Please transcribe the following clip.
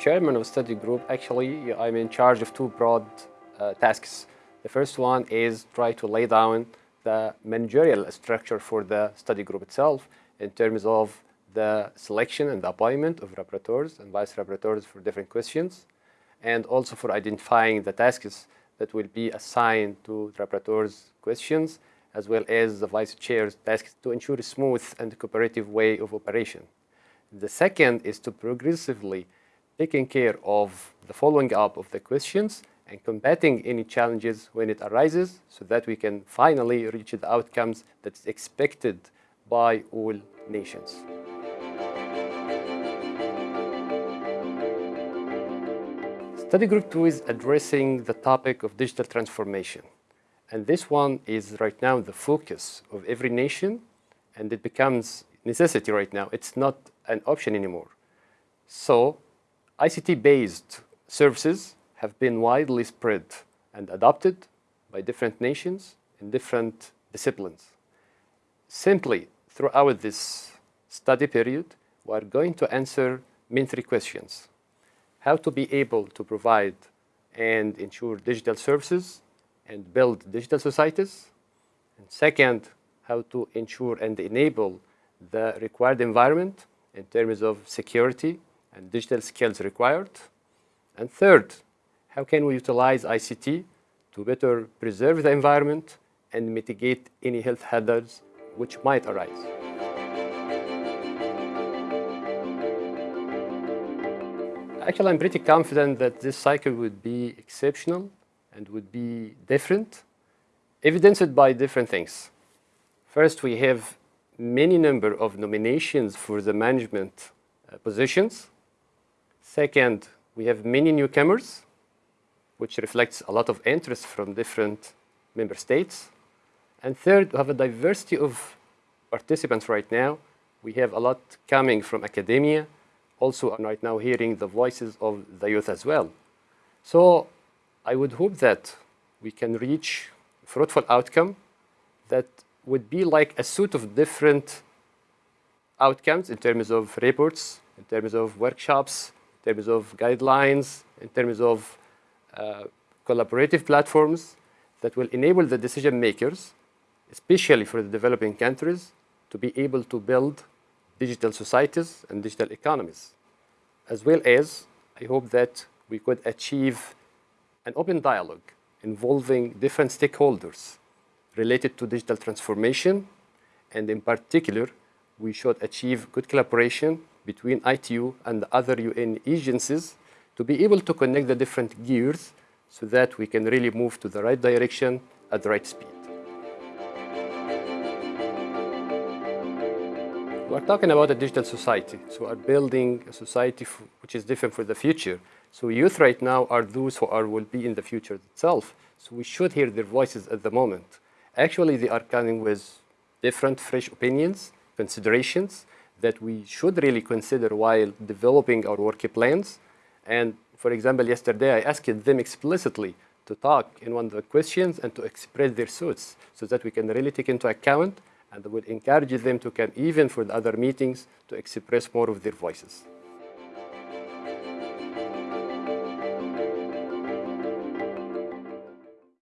chairman of study group, actually, I'm in charge of two broad uh, tasks. The first one is try to lay down the managerial structure for the study group itself in terms of the selection and the appointment of rapporteurs and vice rapporteurs for different questions, and also for identifying the tasks that will be assigned to rapporteurs' questions, as well as the vice chair's tasks to ensure a smooth and cooperative way of operation. The second is to progressively taking care of the following up of the questions and combating any challenges when it arises so that we can finally reach the outcomes that's expected by all nations. Study Group 2 is addressing the topic of digital transformation. And this one is right now the focus of every nation, and it becomes necessity right now. It's not an option anymore. So ICT-based services have been widely spread and adopted by different nations in different disciplines. Simply, throughout this study period, we are going to answer main three questions. How to be able to provide and ensure digital services and build digital societies. And second, how to ensure and enable the required environment in terms of security and digital skills required. And third, how can we utilize ICT to better preserve the environment and mitigate any health hazards which might arise. Actually, I'm pretty confident that this cycle would be exceptional and would be different, evidenced by different things. First, we have many number of nominations for the management uh, positions. Second, we have many newcomers, which reflects a lot of interest from different member states. And third, we have a diversity of participants right now. We have a lot coming from academia, also I'm right now hearing the voices of the youth as well. So I would hope that we can reach a fruitful outcome that would be like a suite of different outcomes in terms of reports, in terms of workshops, in terms of guidelines, in terms of uh, collaborative platforms that will enable the decision makers, especially for the developing countries, to be able to build digital societies and digital economies. As well as, I hope that we could achieve an open dialogue involving different stakeholders related to digital transformation, and in particular, we should achieve good collaboration between ITU and the other UN agencies to be able to connect the different gears so that we can really move to the right direction at the right speed. We're talking about a digital society, so we're building a society which is different for the future. So youth right now are those who are, will be in the future itself. So we should hear their voices at the moment. Actually, they are coming with different fresh opinions, considerations that we should really consider while developing our work plans. And for example, yesterday I asked them explicitly to talk in one of the questions and to express their thoughts so that we can really take into account and would encourage them to come even for the other meetings to express more of their voices.